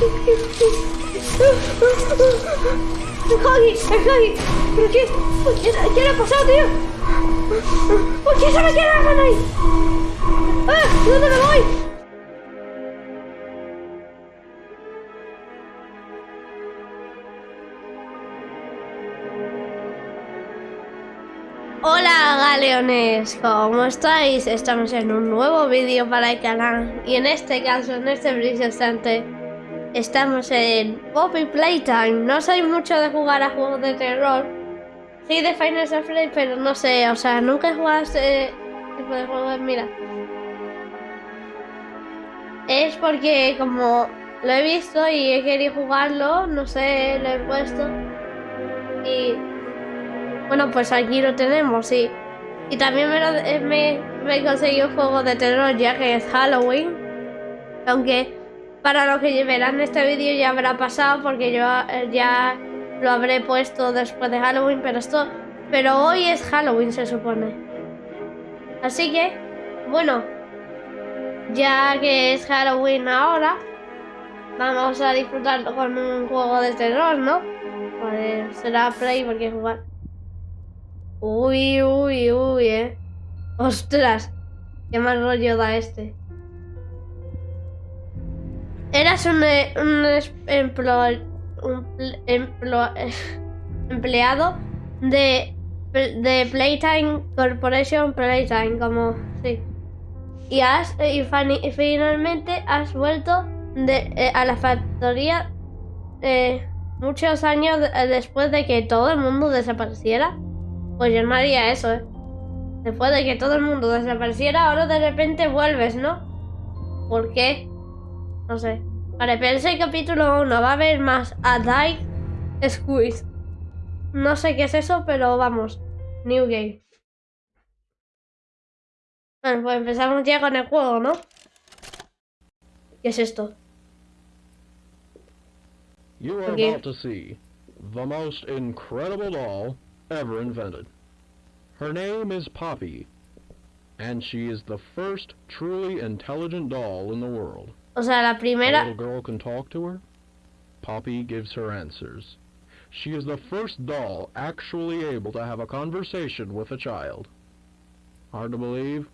¡El Huggy! ¡El Huggy! ¿Pero qué? ¿Qué, le ha pasado, tío? ¿Por qué se me quedaron ahí? ¡Ah! ¿Dónde me voy? Hola galeones, ¿cómo estáis? Estamos en un nuevo vídeo para el canal y en este caso, en este preciso instante, estamos en Poppy Playtime. No soy mucho de jugar a juegos de terror, sí de Final Fantasy, pero no sé, o sea, nunca he jugado este tipo de juegos. Mira, es porque como lo he visto y he querido jugarlo, no sé, lo he puesto y bueno, pues aquí lo tenemos, sí. Y también me, lo, eh, me, me conseguí un juego de terror ya que es Halloween. Aunque para los que verán este vídeo ya habrá pasado porque yo eh, ya lo habré puesto después de Halloween, pero esto... Pero hoy es Halloween se supone. Así que, bueno, ya que es Halloween ahora, vamos a disfrutarlo con un juego de terror, ¿no? Pues será Play porque jugar. Uy, uy, uy, eh. Ostras, qué mal rollo da este. Eras un, eh, un, empleado de, de Playtime Corporation Playtime, como sí. Y has y, finalmente has vuelto eh, a la factoría eh, muchos años después de que todo el mundo desapareciera. Pues yo no haría eso, ¿eh? Después de que todo el mundo desapareciera, ahora de repente vuelves, ¿no? ¿Por qué? No sé. Vale, pensé el capítulo 1 va a haber más a Die Squeeze. No sé qué es eso, pero vamos. New Game. Bueno, pues empezamos ya con el juego, ¿no? ¿Qué es esto? You are Okay. about to see the most incredible doll ever invented. Her name is Poppy, and she is the first truly intelligent doll in the world. O sea, la A primera... Oh, little girl can talk to her. Poppy gives her answers. She is the first doll actually able to have a conversation with a child. Hard to believe?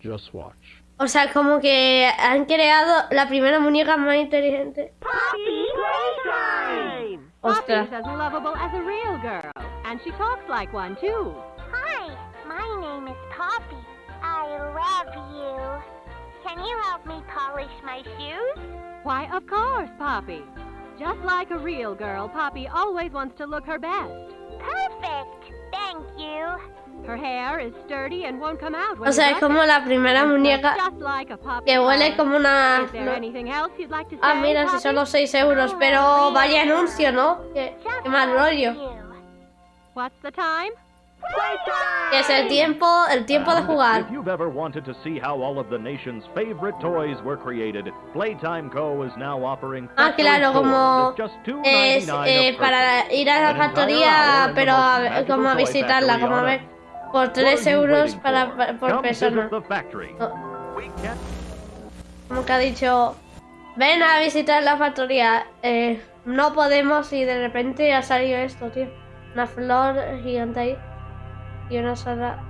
Just watch. O sea, como que han creado la primera muñeca más inteligente. Poppy Playtime! Ostras. Poppy's as lovable as a real girl, and she talks like one too. Hi, my name is Poppy. I love you. Can you help me polish my shoes? Why, of course, Poppy. Just like a real girl, Poppy always wants to look her best. Perfect. Thank you. Her hair is sturdy and won't come out when O sea, es como la primera muñeca just like a Poppy que huele como una... Is there anything else you'd like say, Ah, mira, si Poppy? solo 6 euros, pero vaya anuncio, ¿no? Qué, qué mal rollo. What's the time? Es el tiempo, el tiempo de jugar. If you've ever wanted to see how all of the nation's favorite toys were created, Playtime Co. is now offering Ah, claro, como es $2.99 eh, para ir a la factoría, pero a, como a visitarla, como a ver, por What 3 are you euros para, por persona. como que ha dicho, ven a visitar la factoría. Eh, no podemos y de repente ha salido esto, tío. Una flor gigante ahí. Y una sala...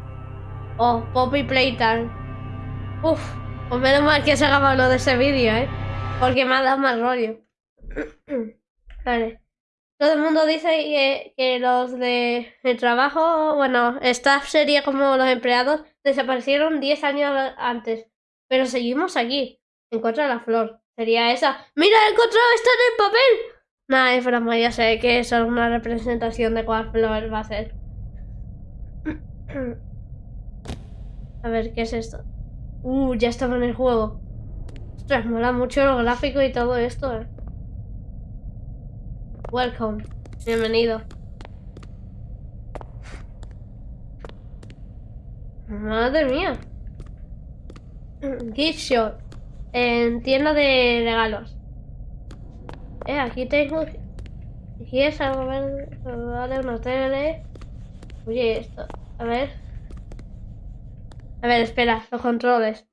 Oh, Poppy Playtime. Uf, pues menos mal que se ha grabado de ese vídeo, ¿eh? Porque me ha dado mal rollo. vale. Todo el mundo dice que, que los de el trabajo, bueno, staff sería como los empleados, desaparecieron 10 años antes. Pero seguimos aquí. Encuentra la flor. Sería esa. ¡Mira, he encontrado! ¡Está en el papel! Nada, es broma, ya sé que es una representación de cuál flor va a ser. A ver, ¿qué es esto? Uh, ya estaba en el juego. Ostras, mola mucho los gráficos y todo esto, eh. Welcome. Bienvenido. Madre mía. Gift shop. En tienda de regalos. Eh, aquí tengo. ¿Quieres algo ver? Vale, una tele. Oye, esto. A ver. A ver, espera, los controles.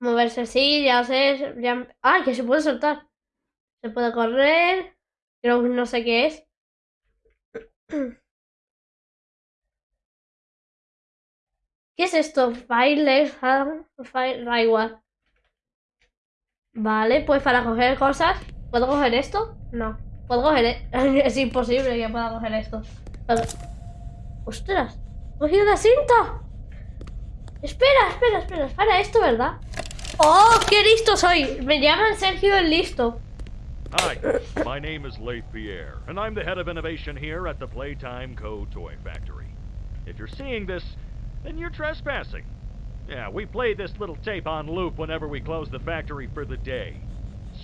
Moverse sí, ya sé. ¡Ah! Que se puede soltar. Se puede correr. Creo que no sé qué es. ¿Qué es esto? Da igual. Vale, pues para coger cosas. ¿Puedo coger esto? No. ¿Puedo coger? e- Es imposible que pueda coger esto. ¡Ostras! ¡He cogido la cinta! Espera, espera, espera. Es para esto, ¿verdad? ¡Oh! ¡Qué listo soy! Me llaman Sergio el Listo. Hi, my name is Leith Pierre, and I'm the head of innovation here at the Playtime Co. Toy Factory. If you're seeing this, then you're trespassing. Yeah, we play this little tape on loop whenever we close the factory for the day.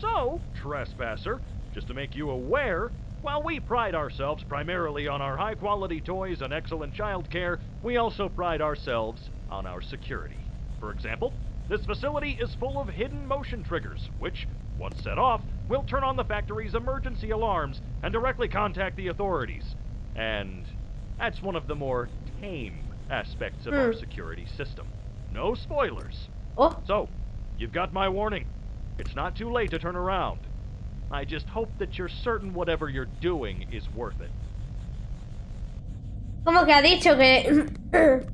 So, trespasser, just to make you aware, while we pride ourselves primarily on our high quality toys and excellent child care, we also pride ourselves on our security. For example, this facility is full of hidden motion triggers, which, once set off, will turn on the factory's emergency alarms and directly contact the authorities. And that's one of the more tame aspects of our Hmm. security system. No spoilers. ¡Oh! So, you've got my warning. It's not too late to turn around. I just hope that you're certain whatever you're doing is worth it. Como que ha dicho que.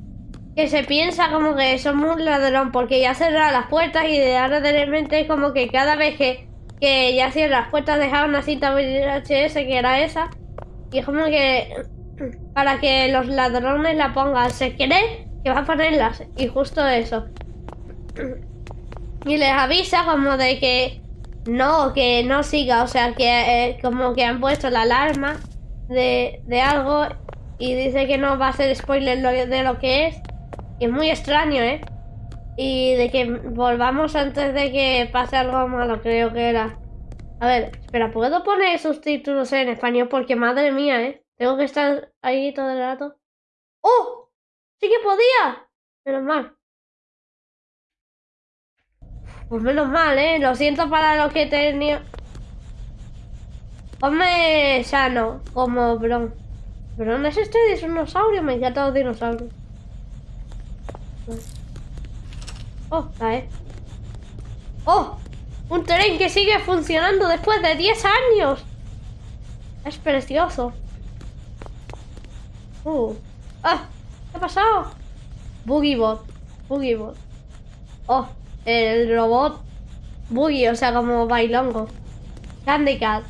que se piensa como que somos un ladrón porque ya cerra las puertas y de ahora de repente como que cada vez que, que ya cierra las puertas dejaba una cinta VHS que era esa. Y es como que. para que los ladrones la pongan. Se cree que va a ponerlas. Y justo eso. Y les avisa como de que no, que no siga. O sea, que eh, como que han puesto la alarma de, de algo y dice que no va a hacer spoiler de lo que es. Es muy extraño, ¿eh? Y de que volvamos antes de que pase algo malo, creo que era. A ver, espera, ¿puedo poner subtítulos en español? Porque madre mía, ¿eh? Tengo que estar ahí todo el rato. ¡Oh! ¡Sí que podía! Menos mal. Pues menos mal, ¿eh? Lo siento para los que tenía... Ponme sano, como Bron. ¿Bron es este dinosaurio? Me encantan los dinosaurios. Oh, cae. ¡Oh! Un tren que sigue funcionando después de 10 años. Es precioso. Uh. ¡Ah! ¿Qué ha pasado? Boogiebot. Boogiebot. Oh, el robot Boogie, o sea, como bailongo. Candy Cat.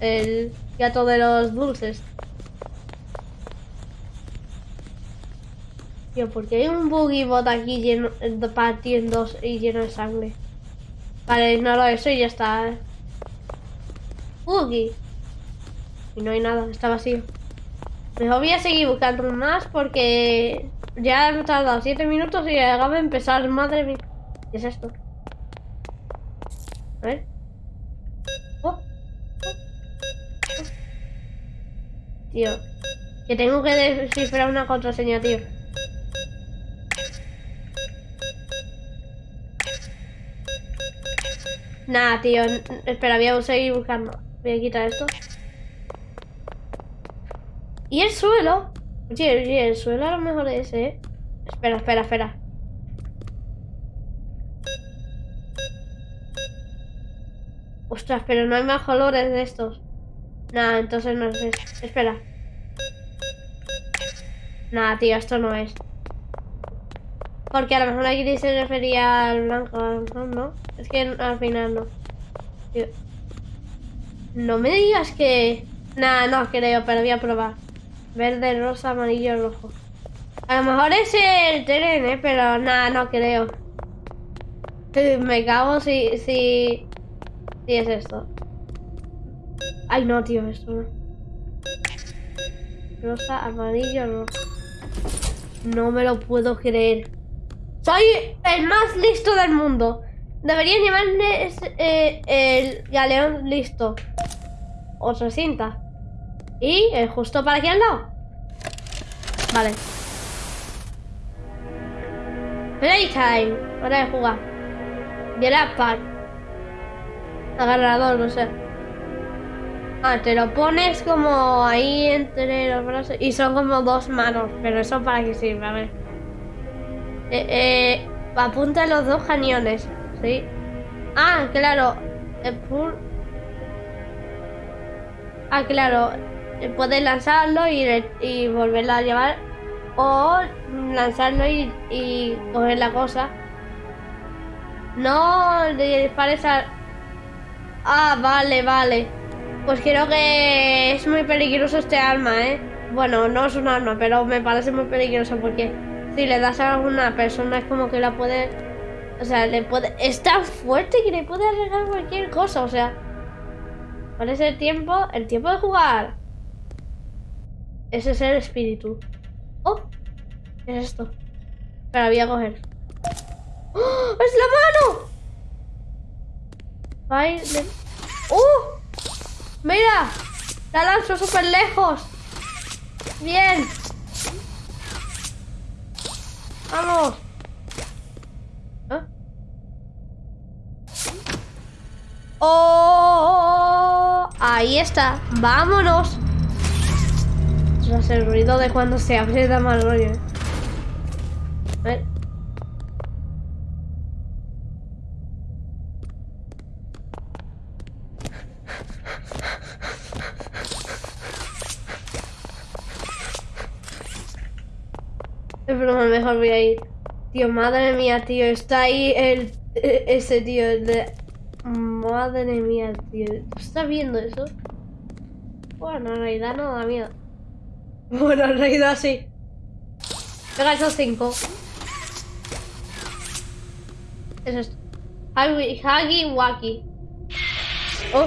El gato de los dulces. Tío, ¿por qué hay un Boogiebot aquí lleno, partido en dos y lleno de sangre? Vale, ignoro eso y ya está. ¿eh? Boogie. Y no hay nada, está vacío. Mejor voy a seguir buscando más porque ya hemos tardado 7 minutos y acaba de empezar. Madre mía. ¿Qué es esto? A ver. Oh, oh. Tío. Que tengo que descifrar una contraseña, tío. Nah, tío. Espera, voy a seguir buscando. Voy a quitar esto. ¿Y el suelo? Oye, oye, el suelo a lo mejor es, ¿eh? Espera, espera, espera. Ostras, pero no hay más colores de estos. Nada, entonces no es. Espera. Nada, tío, esto no es. Porque a lo mejor aquí se refería al blanco, a lo mejor no. Es que al final no. No me digas que... Nada, no creo, pero voy a probar. Verde, rosa, amarillo, rojo. A lo mejor es el tren, ¿eh? Pero nada, no creo. Me cago si, si... Si es esto. Ay, no, tío, esto no. Rosa, amarillo, rojo. No me lo puedo creer. Soy el más listo del mundo. Deberían llamarme es- eh, el galeón listo. Otra cinta. Y eh, justo para aquí al lado. Vale. Playtime. Hora de jugar. Jurassic Park. Agarrador, no sé. Ah, te lo pones como ahí entre los brazos. Y son como dos manos. Pero eso para qué sirve, a ver. Eh, eh, apunta los dos cañones, ¿sí? Ah, claro. pur- Ah, claro. eh, Puedes lanzarlo y, y volverlo a llevar. O lanzarlo y, y coger la cosa. No le dispares a... Ah, vale, vale. Pues creo que es muy peligroso este arma, ¿eh? Bueno, no es un arma, pero me parece muy peligroso porque si le das a alguna persona es como que la puede... O sea, le puede... Es tan fuerte que le puede arreglar cualquier cosa, o sea... ¿Cuál es el tiempo? El tiempo de jugar. Ese es el espíritu. ¡Oh! ¿Qué es esto? Espera, voy a coger. ¡Oh! ¡Es la mano! ¡Uh! ¡Mira! La lanzo súper lejos. Bien. Vamos. ¿Ah? ¡Oh! Ahí está. Vámonos. Tras el ruido de cuando se abre da mal rollo. ¿eh? A ver. Es broma, mejor voy a ir. Tío, madre mía, tío, está ahí el e- ese tío, el de madre mía, tío. ¿Tú estás viendo eso? Bueno, en realidad no da miedo. Bueno, en realidad sí. Pega esos cinco. Es esto. Huggy, Wacky. Oh.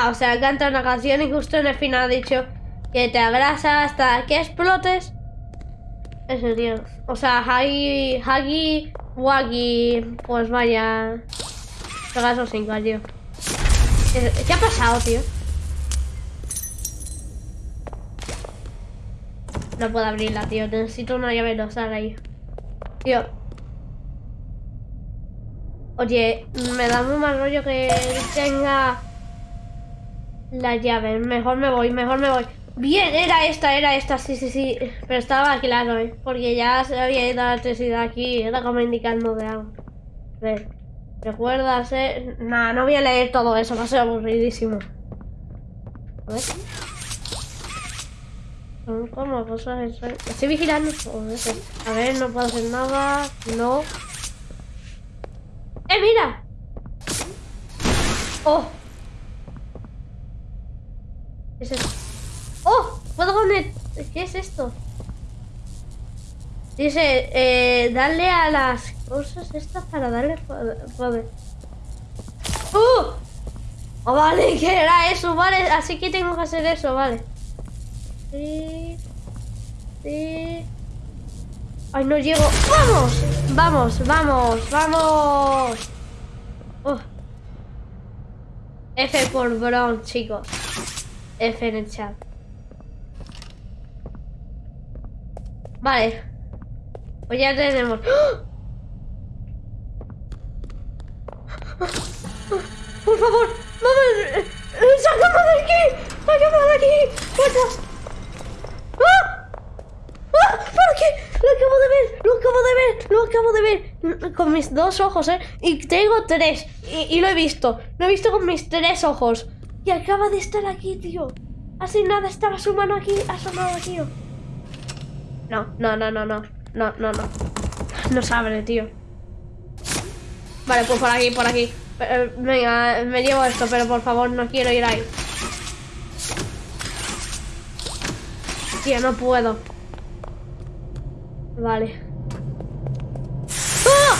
Ah, o sea, canta una canción y justo en el final ha dicho que te abrasa hasta que explotes. Eso, tío. O sea, Huggy, Huggy, Waggy, pues vaya. Pega esos cinco, tío. ¿Qué ha pasado, tío? No puedo abrirla, tío. Necesito una llave rosada ahí. Tío. Oye, me da muy mal rollo que tenga la llave. Mejor me voy, mejor me voy. Bien, era esta, era esta, sí, sí, sí. Pero estaba claro, ¿eh? Porque ya se había ido la electricidad aquí. Era como indicando de algo. A ver. ¿Recuerdas, eh? Nah, no voy a leer todo eso, va a ser aburridísimo. A ver. Como cosas extrañas. Estoy vigilando. Joder. A ver, no puedo hacer nada. No. ¡Eh, mira! ¡Oh! Esto? Dice, eh, darle a las cosas estas para darle po- poder. ¡Uh! Oh, vale, que era eso, vale. Así que tengo que hacer eso, vale. Sí. Sí. Ay, no llego. ¡Vamos! Vamos, vamos, vamos. Oh. F por Bron, chicos. F en el chat. Vale. Pues ya tenemos. ¡Ah! Por favor, vamos. ¡Sácame de aquí! ¡Sácame de aquí! ¡Fuerza! ¡Ah! ¡Ah! ¿Por qué? Lo acabo de ver, lo acabo de ver, lo acabo de ver. Con mis dos ojos, ¿eh? Y tengo tres. Y, y lo he visto. Lo he visto con mis tres ojos. Y acaba de estar aquí, tío. Así nada, estaba su mano aquí, asomado aquí. No, no, no, no, no. No, no, no. No se abre, tío. Vale, pues por aquí, por aquí. Eh, Venga, me llevo esto, pero por favor no quiero ir ahí. Tío, no puedo. Vale. ¡Ah!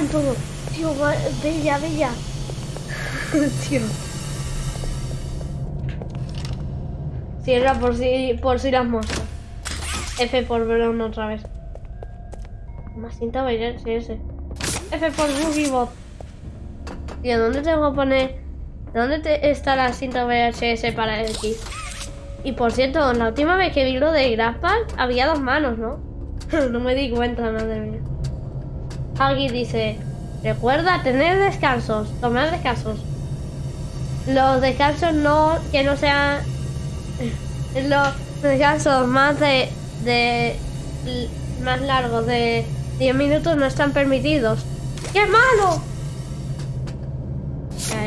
En todo. Tío, bella, bella. Tío. Cierra por si, por si las moscas. F por Brown otra vez. Más cinta bailar, ese. F por Boogiebot. Tío, ¿dónde tengo que poner? ¿Dónde está la cinta VHS para el X? Y por cierto, la última vez que vi lo de Grasspack había dos manos, ¿no? no me di cuenta, madre mía. Huggy dice, Recuerda tener descansos, tomar descansos. Los descansos no, que no sean los descansos más de, de más largos de 10 minutos no están permitidos. ¡Qué malo!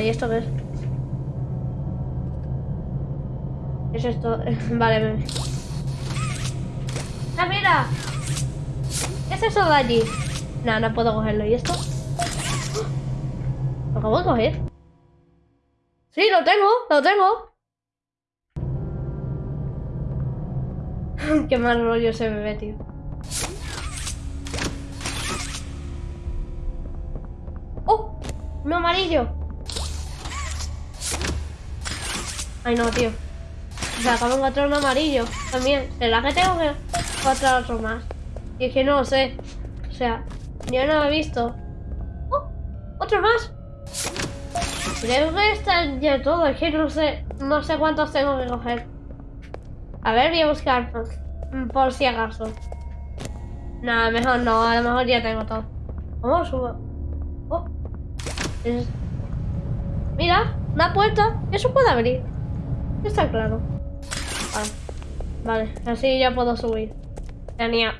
¿Y esto qué es? ¿Qué es esto? vale, me... ¡Ah, mira! ¿Qué es eso de allí? No, no puedo cogerlo. ¿Y esto? ¿Lo acabo de coger? Sí, lo tengo, lo tengo. Qué mal rollo ese bebé, tío. ¡Oh! Un amarillo. Ay, no, tío. O sea, acabo de encontrar un amarillo también. ¿Será que tengo que encontrar otro más? Y es que no lo sé. O sea, yo no lo he visto. ¡Oh! ¡Otro más! Creo que están ya todos. Es que no sé, no sé cuántos tengo que coger. A ver, voy a buscar por, si acaso. Nada, mejor no. A lo mejor ya tengo todo. ¿Cómo subo? Oh. Es- Mira, una puerta. Eso puede abrir. Está claro. Vale. Vale, así ya puedo subir. Genial.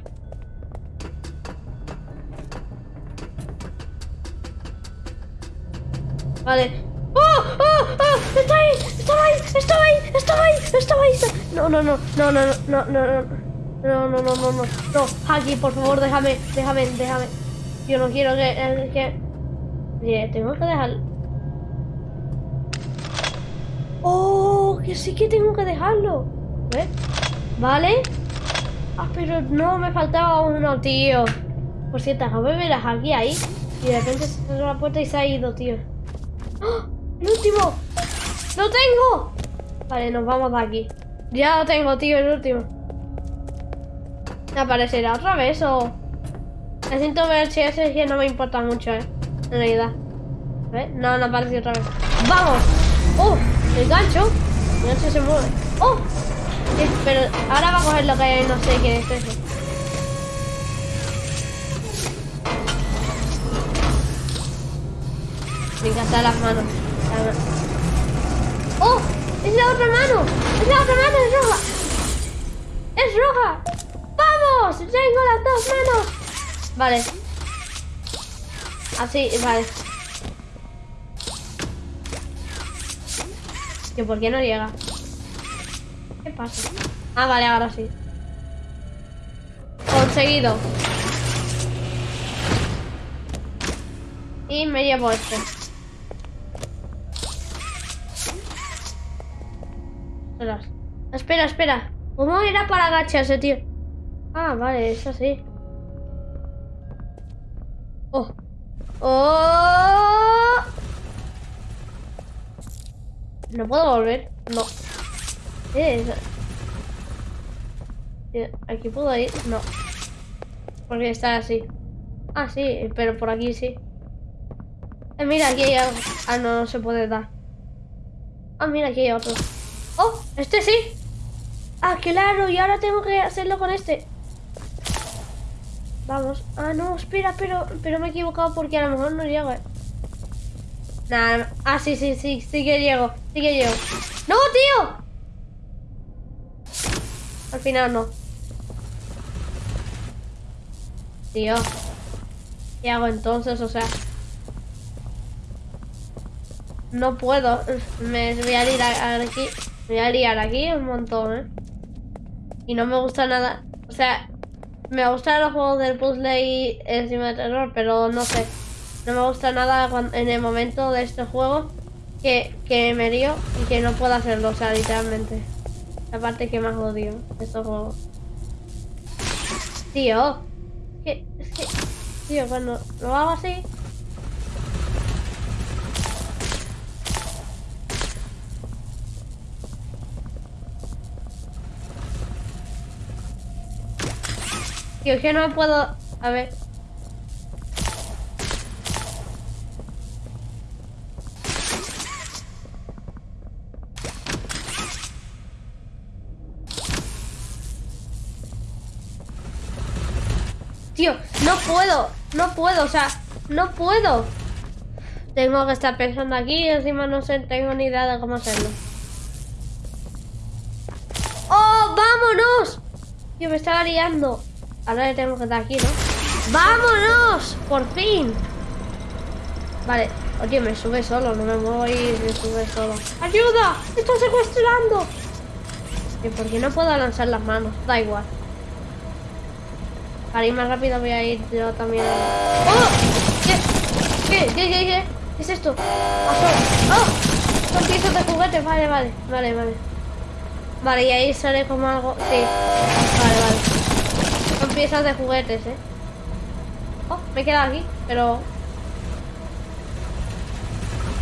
Vale. ¡Oh! ¡Oh! ¡Oh! ¡Está ahí! ¡Estaba ahí! ¡Estaba ahí! ¡Estaba ahí! ¡Estaba ahí! No, no, no, no, no, no, no, no. No, no, no, no, no, no, Haki, por favor, déjame, déjame, déjame. Yo no quiero que... que... Mire, tengo que dejar... ¡Oh! Que sí que tengo que dejarlo. ¿Ves? ¿Vale? Ah, pero no, me faltaba uno, tío. Por cierto, déjame ver a Haki ahí. Y de repente se cerró la puerta y se ha ido, tío. ¡Oh! ¡El último! ¡Lo tengo! Vale, nos vamos de aquí. Ya lo tengo, tío, el último. ¿Me aparecerá otra vez o...? Necesito ver si ese no me importa mucho, eh. En realidad. ¿Ves? No, no aparece otra vez. ¡Vamos! ¡Oh! El gancho. El gancho se mueve. ¡Oh! Sí, pero ahora va a coger lo que no sé qué es eso. Me encantan las manos. ¡Es la otra mano! ¡Es la otra mano! ¡Es roja! ¡Es roja! ¡Vamos! ¡Tengo las dos manos! Vale. Así, vale. ¿Que por qué no llega? ¿Qué pasa? Ah, vale, ahora sí. Conseguido. Y me llevo este. Espera, espera. ¿Cómo era para agacharse, tío? Ah, vale, es así. Oh. Oh. No puedo volver. No. ¿Qué es? Eh, ¿Aquí puedo ir? No. Porque está así. Ah, sí, pero por aquí sí. Eh, mira, aquí hay algo. Ah, no, no se puede dar. Ah, mira, aquí hay otro. ¡Oh! ¡Este sí! Ah, claro, y ahora tengo que hacerlo con este. Vamos. Ah, no, espera, pero, pero me he equivocado porque a lo mejor no llego. eh. Nada, ah, sí, sí, sí, sí que llego. Sí que llego. ¡No, tío! Al final no. Tío. ¿Qué hago entonces? O sea... No puedo. Me voy a liar aquí. Voy a liar aquí un montón, ¿eh? Y no me gusta nada. O sea, me gustan los juegos del puzzle y encima de terror, pero no sé. No me gusta nada cuan- en el momento de este juego que, que me lío y que no puedo hacerlo, o sea, literalmente. La parte que más odio estos juegos. Tío. Que, es que, tío, cuando lo hago así... Tío, es que no puedo... A ver... Tío, no puedo, no puedo, o sea, No puedo. Tengo que estar pensando aquí y encima no sé, tengo ni idea de cómo hacerlo. ¡Oh, vámonos! Yo me estaba liando. Ahora le tengo que dar aquí, ¿no? ¡Vámonos! ¡Por fin! Vale. Oye, me sube solo, no me muevo y me sube solo. ¡Ayuda! ¡Me está secuestrando! ¿Y por qué no puedo lanzar las manos? Da igual. Para ir más rápido voy a ir yo también. ¡Oh! ¿Qué? ¿Qué? ¿Qué? ¿Qué? ¿Qué? ¿Qué es esto? ¡Oh! Son piezas de juguete. Vale, vale. Vale, vale. Vale, y ahí sale como algo... Sí. Vale, vale. Piezas de juguetes, ¿eh? Oh, me he quedado aquí, pero...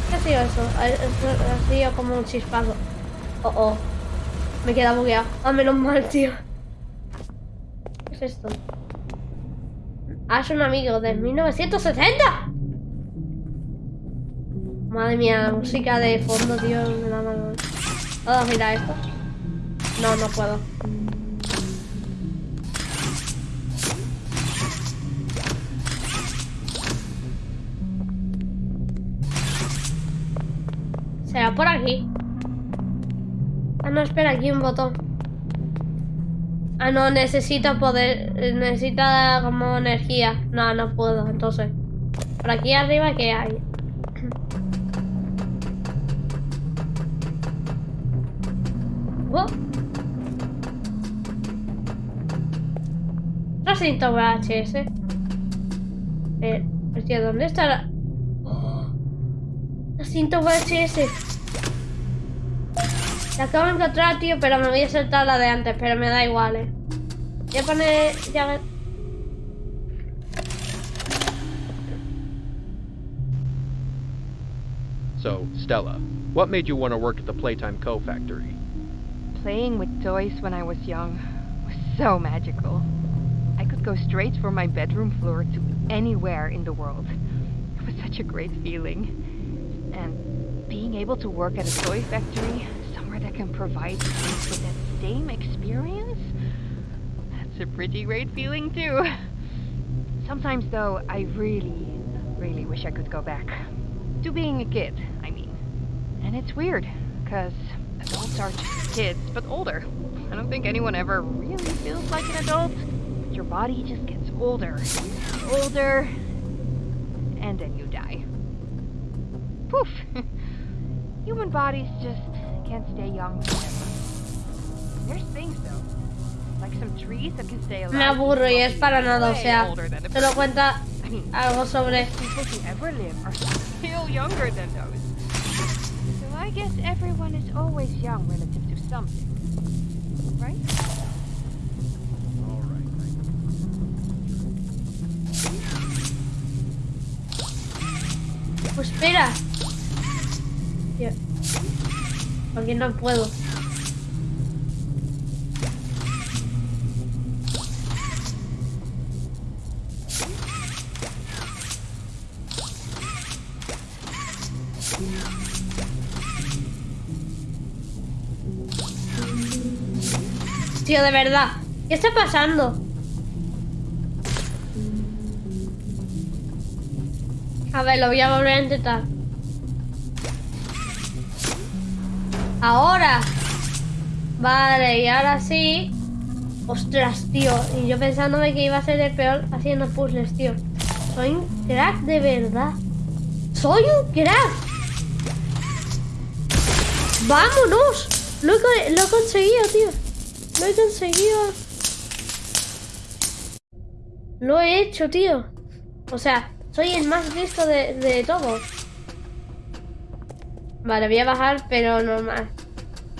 ¿Qué ha sido eso? Ha, sido como un chispazo. Oh, oh. Me he quedado bugueado. Ah, menos mal, tío. ¿Qué es esto? Ah, un amigo de 1970. Madre mía, la música de fondo, tío, me da mal. ¿Puedo esto? No, no puedo. Será por aquí. Ah, no, espera, aquí un botón. Ah, no, necesito poder... Necesita como energía. No, no puedo, entonces. Por aquí arriba, ¿qué hay? Oh. Recinto VHS. Eh, hostia, ¿dónde está la...? Oh. Recinto VHS. La acabo de encontrar, tío, pero me voy a saltar la de antes, pero me da igual, eh. Voy a poner... Ya... So, Stella, what made you want to work at the Playtime Co. factory? Playing with toys when I was young was so magical. I could go straight from my bedroom floor to anywhere in the world. It was such a great feeling. And being able to work at a toy factory, somewhere that can provide kids with that same experience, that's a pretty great feeling too. Sometimes though, I really, really wish I could go back. To being a kid, I mean. And it's weird, because adults are just kids, but older. I don't think anyone ever really feels like an adult. Your body just gets older, older, and then you die. Poof! Human bodies just can't stay young forever. There's things though. Like some trees that can stay alive. Me aburro y es para nada, o way sea, older te lo cuenta I mean, algo sobre... people who ever live are still younger than those. So I guess everyone is always young relative to something. Right? All right. Pues espera. Tío. Porque no puedo. Tío, de verdad. ¿Qué está pasando? A ver, lo voy a volver a intentar. Ahora. Vale, y ahora sí. Ostras, tío. Y yo pensándome que iba a ser el peor haciendo puzzles, tío. Soy un crack de verdad. Soy un crack. ¡Vámonos! Lo he, lo he conseguido, tío. Lo he conseguido. Lo he hecho, tío. O sea, soy el más listo de, de todos. Vale, voy a bajar, pero normal.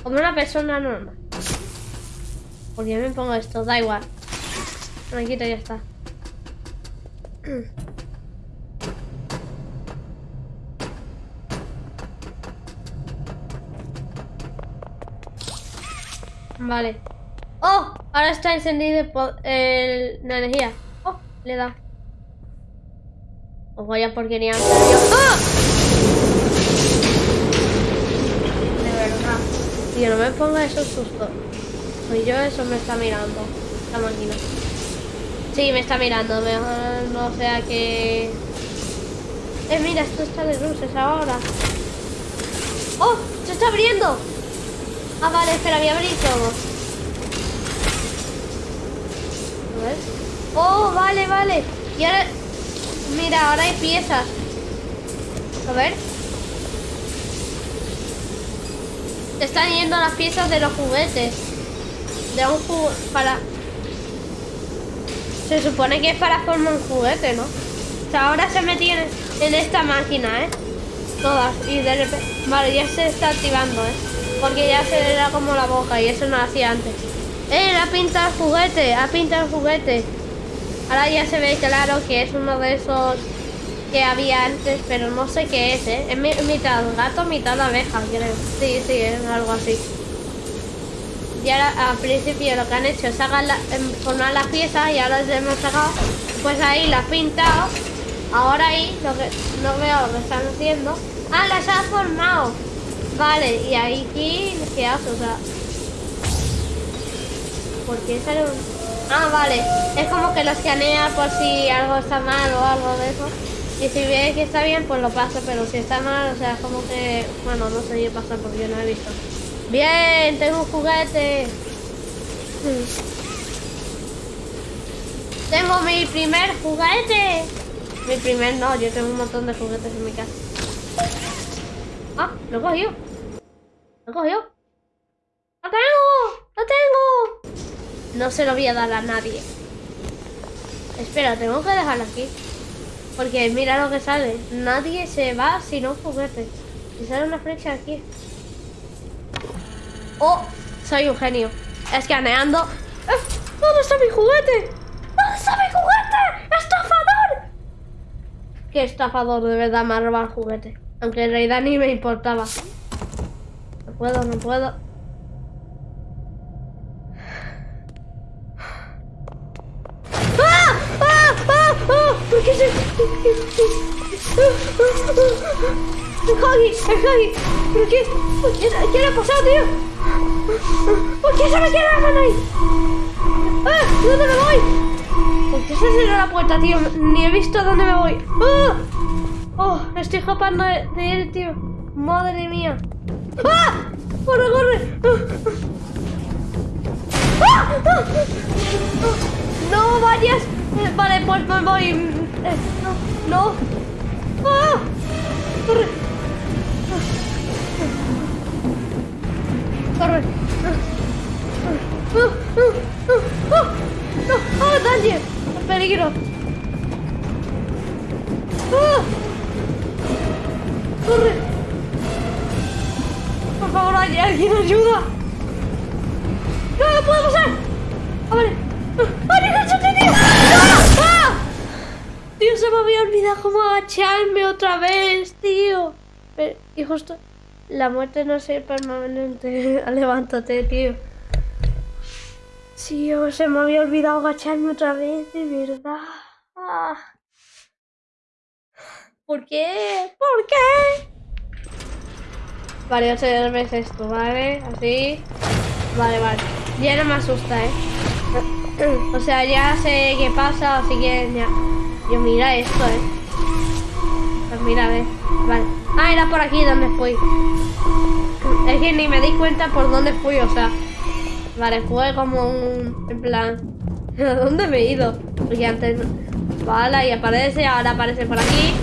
Como una persona normal. ¿Por qué me pongo esto? Da igual. Me quito y ya está. Vale. ¡Oh! Ahora está encendido el la energía. ¡Oh! Le da. Os vaya porquería. ¡Ah! De verdad. Tío, no me ponga esos sustos. Soy yo, eso me está mirando. La máquina. Sí, me está mirando. Mejor no sea que... Eh, mira, esto está de luces ahora. ¡Oh! ¡Se está abriendo! Ah, vale, espera, voy a abrir todo. A ver. ¡Oh, vale, vale! Y ahora... Mira, ahora hay piezas. A ver. Se están yendo las piezas de los juguetes. De un juguete... Para... Se supone que es para formar un juguete, ¿no? O sea, ahora se meten en esta máquina, ¿eh? Todas. Y de repente... Vale, ya se está activando, ¿eh? Porque ya se le da como la boca y eso no hacía antes. ¡Eh! Ha pintado el juguete, ha pintado el juguete. Ahora ya se ve claro que es uno de esos que había antes, pero no sé qué es, ¿eh? Es mitad gato, mitad abeja, creo. Sí, sí, es algo así. Y ahora al principio lo que han hecho es em, formar las piezas y ahora ya hemos sacado, pues ahí las pintado. Ahora ahí lo que no veo lo que están haciendo. Ah, las ha formado. Vale, y ahí ¿qué hace? O sea. ¿Por qué sale un.? Ah, vale. Es como que lo escanea por si algo está mal o algo de eso. Y si ve que está bien, pues lo pasa, pero si está mal, o sea, como que. Bueno, no sé qué pasa porque yo no he visto. Bien, tengo un juguete. Tengo mi primer juguete. Mi primer no, yo tengo un montón de juguetes en mi casa. Ah, lo cogió. Lo cogió. ¡Lo tengo! ¡Lo tengo! No se lo voy a dar a nadie. Espera, tengo que dejarlo aquí. Porque mira lo que sale. Nadie se va sin un juguete. Y sale una flecha aquí. ¡Oh! Soy un genio. Escaneando. ¡Eh! ¿Dónde está mi juguete? ¿Dónde está mi juguete? ¡Estafador! ¿Qué estafador de verdad me ha robado el juguete? Aunque en realidad me importaba. No puedo, no puedo. ¡Ah! ¡Ah! ¡Ah! ¡Ah! ¿Por qué se...? ¡El Huggy! ¡El Huggy! ¿Por qué? ¿Qué, ¿Qué le ha pasado, tío? ¿Por qué se me queda la ahí? ¡Ah! ¿Dónde me voy? ¿Por qué se cerró la puerta, tío? Ni he visto dónde me voy. ¡Ah! ¡Oh! Estoy escapando de, él, tío. ¡Madre mía! ¡Ah! ¡Corre, corre! ¡Ah! ¡Ah! ¡No vayas! Eh, vale, pues me voy. Eh, no, no. ¡Ah! ¡Corre! ¡Corre! ¡Ah! ¡Ah! ¡Ah! ¡Ah! ¡No! ¡Ah, Danger! ¡Peligro! ¡Ah! ¡Corre! Por favor, ¿hay alguien ayuda? Agacharme otra vez, tío. Pero, y justo... La muerte no es permanente. Levántate, tío. Tío, se me había olvidado agacharme otra vez, de verdad. Ah. ¿Por qué? ¿Por qué? Vale, ocho veces esto, ¿vale? Así. Vale, vale. Ya no me asusta, ¿eh? O sea, ya sé qué pasa, así que ya... Yo mira esto, ¿eh? Pues mira, a ver. Vale. Ah, era por aquí donde fui. Es que ni me di cuenta por dónde fui, o sea... Vale, fue como un... En plan... ¿A dónde me he ido? Porque antes... Vale, y aparece, ahora aparece por aquí.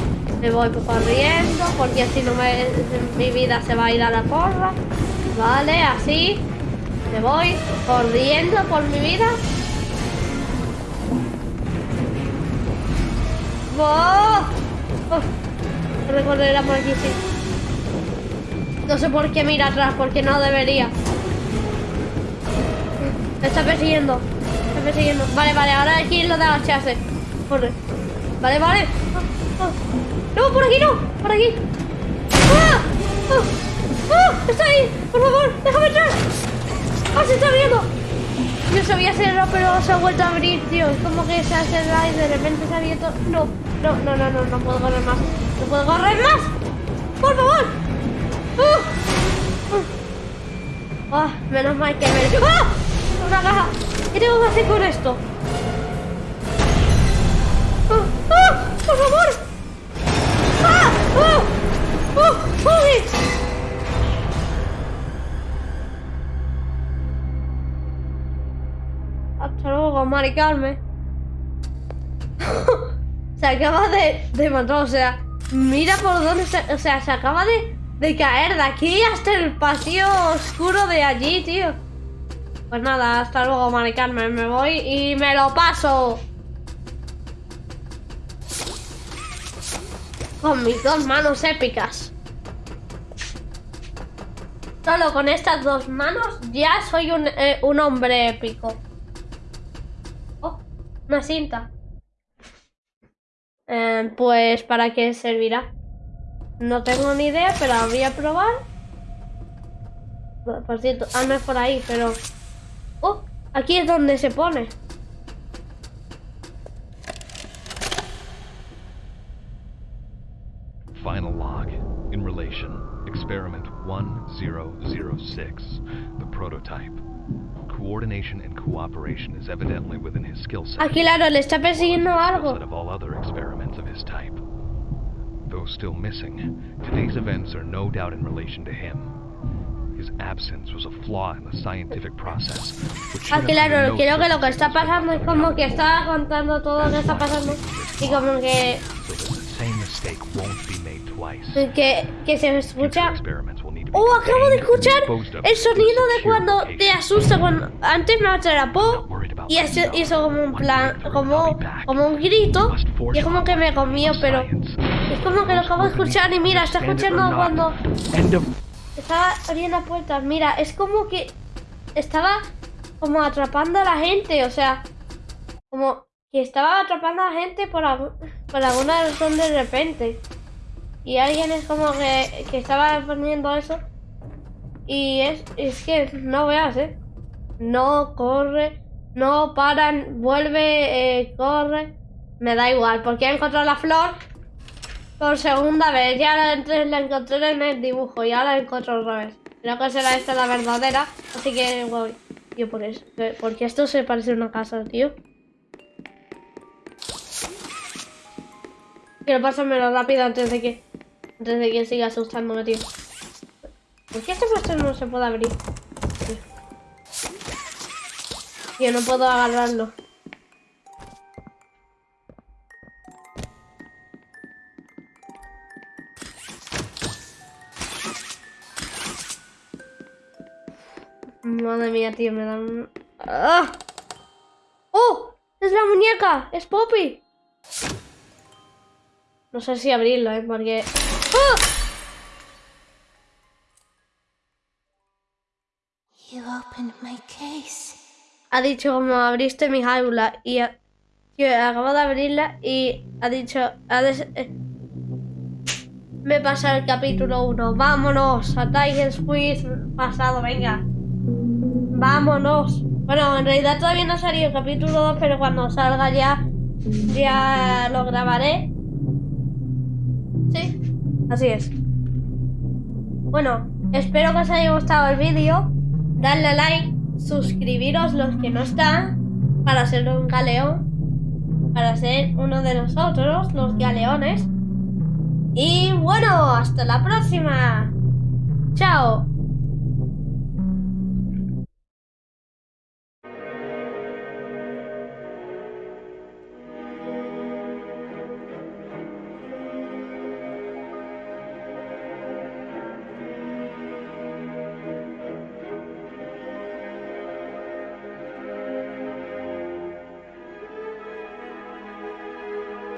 Me voy corriendo, porque si no me, mi vida se va a ir a la porra. Vale, así. Me voy corriendo por mi vida. ¡Oh! Oh. Recordará por aquí, sí. No sé por qué mira atrás, porque no debería. Me está persiguiendo. Me está persiguiendo. Vale, vale, ahora aquí lo de agacharse. Corre. Vale, vale. Oh, oh. ¡No, por aquí no! ¡Por aquí! ¡Ah! ¡Ah! ¡Ah! ¡Está ahí! ¡Por favor! ¡Déjame entrar! ¡Ah, se está abriendo! Yo sabía cerrar, pero se ha vuelto a abrir, tío. Es como que se ha cerrado y de repente se ha abierto. No, no, no, no, no, no puedo correr más. ¡No puedo correr más! ¡Por favor! ¡Ah! ¡Ah! menos mal que me... ¡Ah! Una caja. ¿Qué tengo que hacer con esto? ¡Por favor! ¡Ah! ¡Uy! Hasta luego, Mari Carmen. se acaba de, de matar, o sea, mira por dónde se, o sea, se acaba de, de caer de aquí hasta el pasillo oscuro de allí, tío. Pues nada, hasta luego, Mari Carmen, me voy y me lo paso. Con mis dos manos épicas. Solo con estas dos manos ya soy un, eh, un hombre épico. Oh, una cinta. Eh, pues, ¿para qué servirá? No tengo ni idea, pero voy a probar. Por cierto, ah, no es por ahí, pero... Oh, aquí es donde se pone. Final log. In relation, experiment 1006, the prototype. Coordination and cooperation is evidently within his skill set. Aquí, claro, le está persiguiendo algo. Of all other experiments of his type. Though still missing, today's events are no doubt in relation to him. His absence was a flaw in the scientific process. Which should Aquí, have been claro, creo que lo que está pasando es como que está contando todo lo que está pasando y como que, So the same mistake won't be made twice. que, que se escucha... Oh, acabo de escuchar el sonido de cuando te asusta. Cuando antes me atrapó y hizo como un plan, como, como un grito y es como que me comió, pero es como que lo acabo de escuchar y mira, está escuchando cuando estaba abriendo la puerta. Mira, es como que estaba como atrapando a la gente, o sea, como que estaba atrapando a la gente por, por alguna razón de repente. Y alguien es como que, que estaba poniendo eso. Y es, es que no veas, ¿eh? No corre, no paran, vuelve, eh, corre. Me da igual, porque he encontrado la flor por segunda vez. Ya la, la encontré en el dibujo y ahora la encuentro otra vez. Creo que será esta la verdadera, así que voy. Yo por eso, que- porque esto se parece a una casa, tío. Quiero pasármelo rápido antes de que antes de que siga asustándome, tío. ¿Por qué este puesto no se puede abrir? Tío, no puedo agarrarlo. Madre mía, tío, me dan... ¡Ah! ¡Oh! ¡Es la muñeca! ¡Es Poppy! No sé si abrirlo, ¿eh? Porque... You opened my case. Ha dicho como abriste mi jaula y ha- yo acabo de abrirla y ha dicho... ha des- eh, Me pasa el capítulo 1. Vámonos a Tiger Squid pasado, venga. Vámonos. Bueno, en realidad todavía no ha salido el capítulo 2, pero cuando salga ya, ya lo grabaré. Sí, así es. Bueno, espero que os haya gustado el vídeo. Dadle like, suscribiros los que no están, para ser un galeón, para ser uno de nosotros, los galeones. Y bueno, hasta la próxima. Chao.